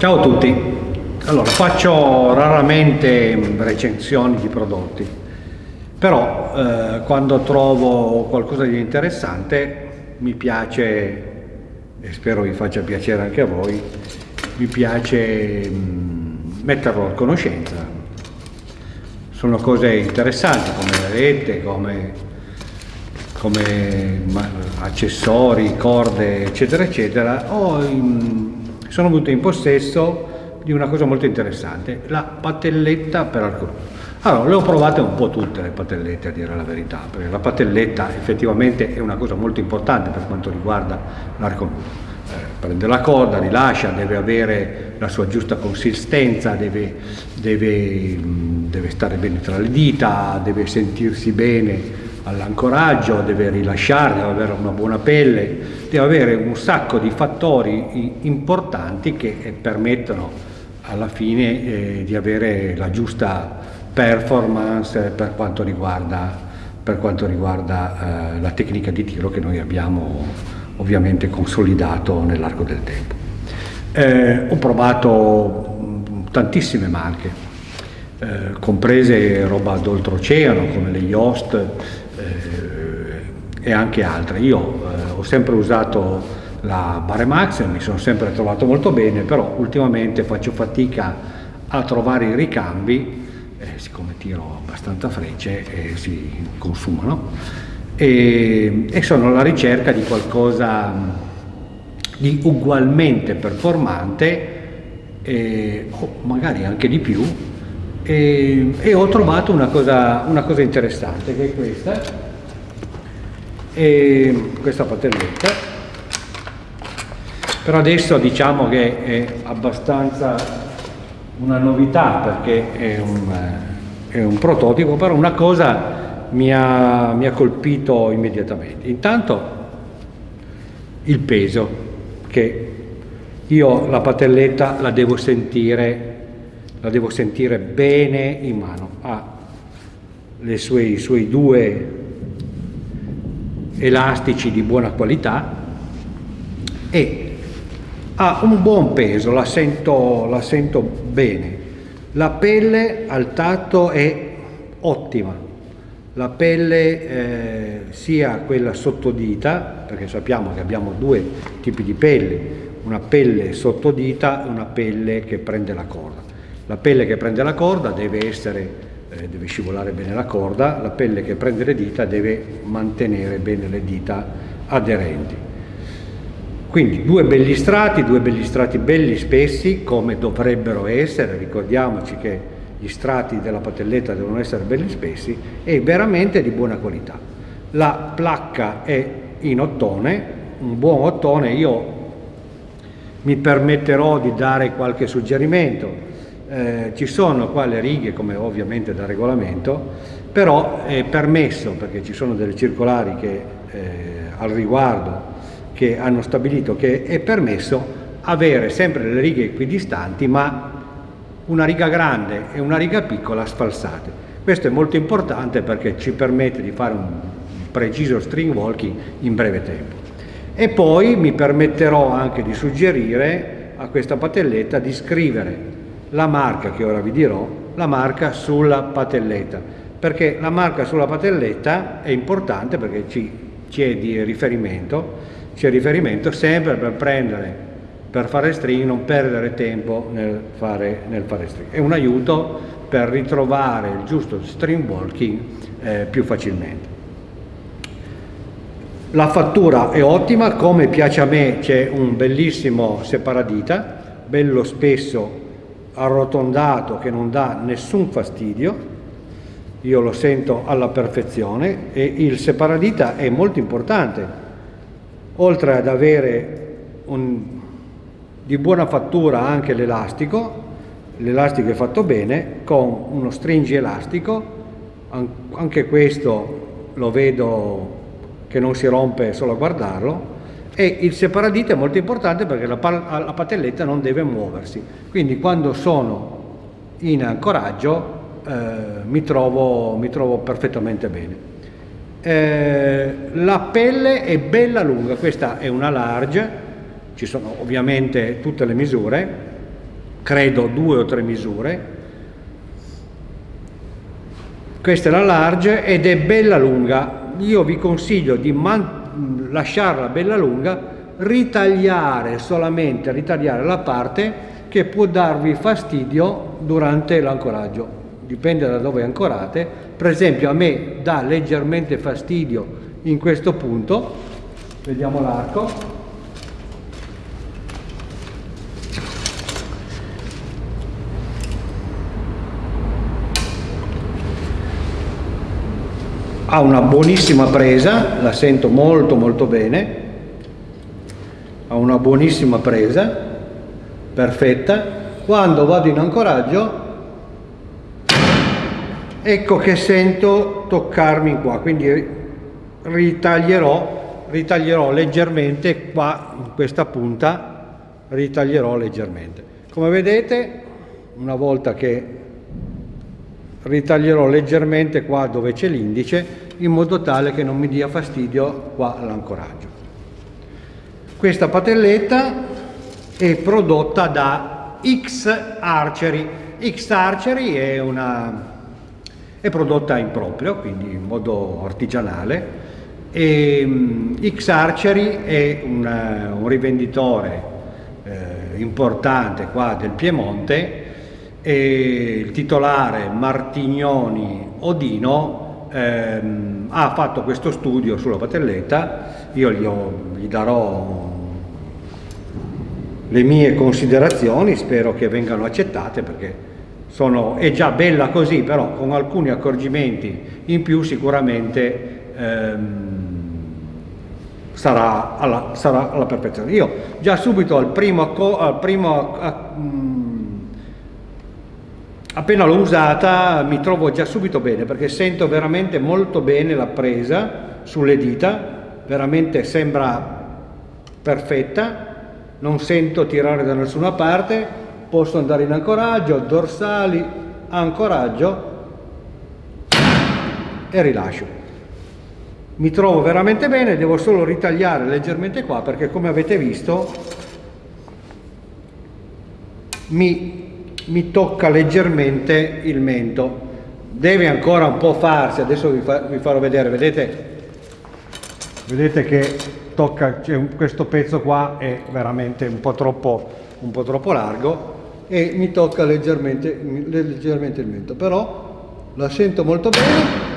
Ciao a tutti, allora faccio raramente recensioni di prodotti, però eh, quando trovo qualcosa di interessante mi piace, e spero vi faccia piacere anche a voi, mi piace mh, mm, metterlo a conoscenza. Sono cose interessanti come le rette, come, come accessori, corde, eccetera, eccetera. O in, sono venuto in possesso di una cosa molto interessante, la patelletta per nudo. Allora, le ho provate un po' tutte le patellette a dire la verità, perché la patelletta effettivamente è una cosa molto importante per quanto riguarda l'arco nudo. Eh, prende la corda, rilascia, deve avere la sua giusta consistenza, deve, deve, deve stare bene tra le dita, deve sentirsi bene all'ancoraggio, deve rilasciare, deve avere una buona pelle, deve avere un sacco di fattori importanti che eh, permettono alla fine eh, di avere la giusta performance per quanto riguarda, per quanto riguarda eh, la tecnica di tiro che noi abbiamo ovviamente consolidato nell'arco del tempo. Eh, ho provato tantissime marche, eh, comprese roba d'oltreoceano come le Yoast, eh, e anche altre. Io eh, ho sempre usato la Baremax, mi sono sempre trovato molto bene, però ultimamente faccio fatica a trovare i ricambi, eh, siccome tiro abbastanza frecce e si consumano, e, e sono alla ricerca di qualcosa di ugualmente performante e, o magari anche di più e ho trovato una cosa, una cosa, interessante che è questa, e questa patelletta, però adesso diciamo che è abbastanza una novità perché è un, è un prototipo, però una cosa mi ha, mi ha colpito immediatamente. Intanto il peso, che io la patelletta la devo sentire la devo sentire bene in mano, ha sue, i suoi due elastici di buona qualità e ha un buon peso, la sento, la sento bene. La pelle al tatto è ottima, la pelle eh, sia quella sottodita, perché sappiamo che abbiamo due tipi di pelle, una pelle sottodita e una pelle che prende la corda. La pelle che prende la corda deve, essere, eh, deve scivolare bene la corda, la pelle che prende le dita deve mantenere bene le dita aderenti. Quindi due belli strati, due belli strati belli spessi come dovrebbero essere, ricordiamoci che gli strati della patelletta devono essere belli spessi e veramente di buona qualità. La placca è in ottone, un buon ottone, io mi permetterò di dare qualche suggerimento, eh, ci sono qua le righe come ovviamente da regolamento, però è permesso, perché ci sono delle circolari che, eh, al riguardo che hanno stabilito che è permesso avere sempre le righe equidistanti ma una riga grande e una riga piccola sfalsate. Questo è molto importante perché ci permette di fare un preciso string walking in breve tempo. E poi mi permetterò anche di suggerire a questa patelletta di scrivere la marca che ora vi dirò, la marca sulla patelletta, perché la marca sulla patelletta è importante perché ci, ci è di riferimento, c'è riferimento sempre per prendere, per fare string, non perdere tempo nel fare, nel fare string. È un aiuto per ritrovare il giusto string walking eh, più facilmente. La fattura è ottima, come piace a me c'è un bellissimo separadita, bello spesso arrotondato che non dà nessun fastidio, io lo sento alla perfezione e il separadita è molto importante, oltre ad avere un, di buona fattura anche l'elastico, l'elastico è fatto bene, con uno stringi elastico, anche questo lo vedo che non si rompe solo a guardarlo, e il separadito è molto importante perché la, la patelletta non deve muoversi, quindi quando sono in ancoraggio eh, mi, trovo, mi, trovo, perfettamente bene. Eh, la pelle è bella lunga, questa è una large, ci sono ovviamente tutte le misure, credo due o tre misure. Questa è la large ed è bella lunga. Io vi consiglio di lasciarla bella lunga, ritagliare solamente, ritagliare la parte che può darvi fastidio durante l'ancoraggio. Dipende da dove ancorate. Per esempio a me dà leggermente fastidio in questo punto. Vediamo l'arco. Ha una buonissima presa, la sento molto molto bene, ha una buonissima presa, perfetta. Quando vado in ancoraggio, ecco che sento toccarmi qua, quindi ritaglierò, ritaglierò leggermente qua in questa punta, ritaglierò leggermente. Come vedete, una volta che ritaglierò leggermente qua dove c'è l'indice in modo tale che non mi dia fastidio qua l'ancoraggio. Questa patelletta è prodotta da X Archery. X Archery è, una, è prodotta in proprio, quindi in modo artigianale. E, um, X Archery è una, un rivenditore eh, importante qua del Piemonte e il titolare Martignoni Odino ehm, ha fatto questo studio sulla patelletta, io gli, ho, gli darò le mie considerazioni, spero che vengano accettate perché sono, è già bella così, però con alcuni accorgimenti in più sicuramente ehm, sarà, alla, sarà, alla, perfezione. Io già subito al primo, al primo a, appena l'ho usata mi trovo già subito bene perché sento veramente molto bene la presa sulle dita, veramente sembra perfetta, non sento tirare da nessuna parte, posso andare in ancoraggio, dorsali, ancoraggio e rilascio. Mi trovo veramente bene, devo solo ritagliare leggermente qua perché come avete visto mi mi tocca leggermente il mento. Deve ancora un po' farsi adesso vi, fa, vi farò vedere vedete? Vedete che tocca cioè, questo pezzo qua è veramente un po' troppo un po' troppo largo e mi tocca leggermente, leggermente il mento. Però la sento molto bene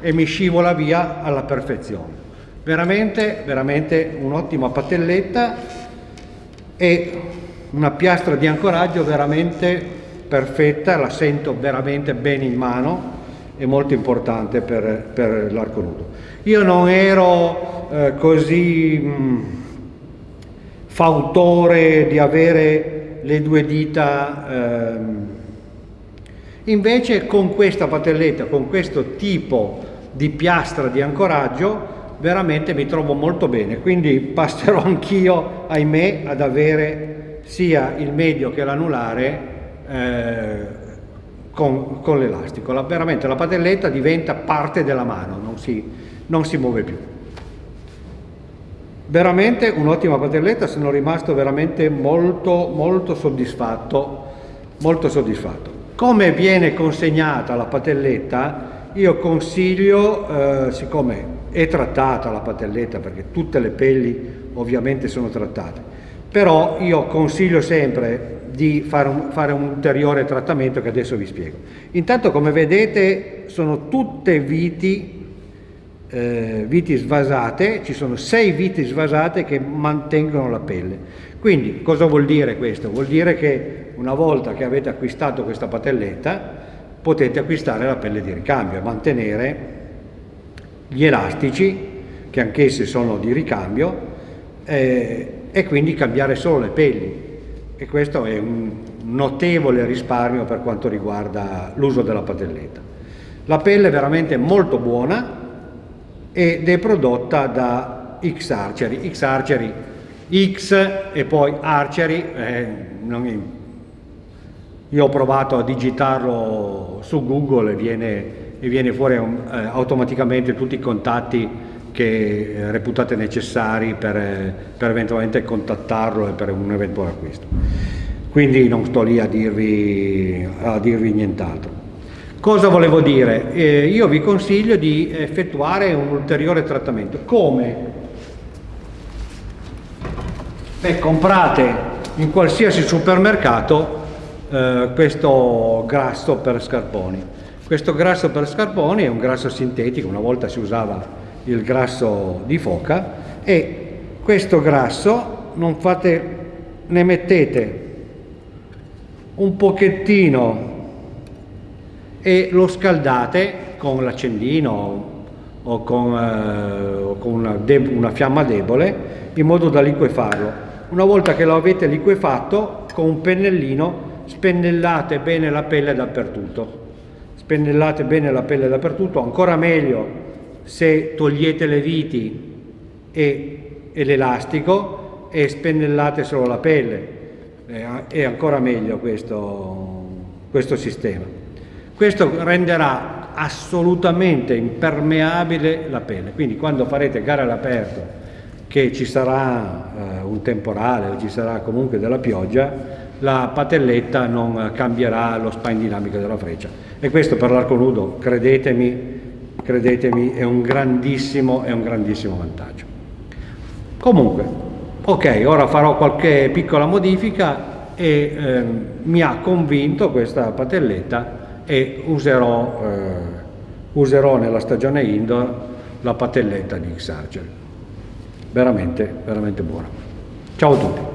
e mi scivola via alla perfezione. Veramente veramente un'ottima patelletta e una piastra di ancoraggio veramente perfetta, la sento veramente bene in mano, è molto importante per, per l'arco nudo. Io non ero eh, così mh, mm, fautore di avere le due dita, ehm. invece con questa patelletta, con questo tipo di piastra di ancoraggio, veramente mi trovo molto bene, quindi passerò anch'io, ahimè, ad avere sia il medio che l'anulare eh, con, con l'elastico. La, veramente la padelletta diventa parte della mano, non si, non si muove più. Veramente un'ottima padelletta, sono rimasto veramente molto, molto soddisfatto, molto soddisfatto. Come viene consegnata la patelletta, io consiglio, eh, siccome è trattata la patelletta, perché tutte le pelli ovviamente sono trattate, però io consiglio sempre di fare un, fare un, ulteriore trattamento che adesso vi spiego. Intanto come vedete sono tutte viti, eh, viti svasate, ci sono sei viti svasate che mantengono la pelle. Quindi cosa vuol dire questo? Vuol dire che una volta che avete acquistato questa patelletta potete acquistare la pelle di ricambio e mantenere gli elastici che anch'essi sono di ricambio eh, e quindi cambiare solo le pelli e questo è un notevole risparmio per quanto riguarda l'uso della padelletta. La pelle è veramente molto buona ed è prodotta da X Archery, X Archery X e poi Archery, eh, io ho provato a digitarlo su Google e viene, e viene fuori eh, automaticamente tutti i contatti che eh, reputate necessari per, per, eventualmente contattarlo e per un eventuale acquisto. quindi non sto lì a dirvi, a dirvi nient'altro. Cosa volevo dire? Eh, io vi consiglio di effettuare un ulteriore trattamento. Come? Beh, comprate in qualsiasi supermercato eh, questo grasso per scarponi. Questo grasso per scarponi è un grasso sintetico, una volta si usava il grasso di foca e questo grasso non fate, ne mettete un pochettino e lo scaldate con l'accendino o con, eh, con una, una, fiamma debole in modo da liquefarlo. Una volta che lo avete liquefatto con un pennellino spennellate bene la pelle dappertutto. Spennellate bene la pelle dappertutto, ancora meglio se togliete le viti e, e l'elastico e spennellate solo la pelle. È ancora meglio questo, questo sistema. Questo renderà assolutamente impermeabile la pelle, quindi quando farete gare all'aperto che ci sarà eh, un temporale o ci sarà comunque della pioggia, la patelletta non cambierà lo spine dinamico della freccia. E questo per l'arco nudo, credetemi, credetemi, è un grandissimo, è un grandissimo vantaggio. Comunque, ok, ora farò qualche piccola modifica e ehm, mi ha convinto questa patelletta e userò, eh, userò nella stagione indoor la patelletta di X-Archer. Veramente, veramente buona. Ciao a tutti.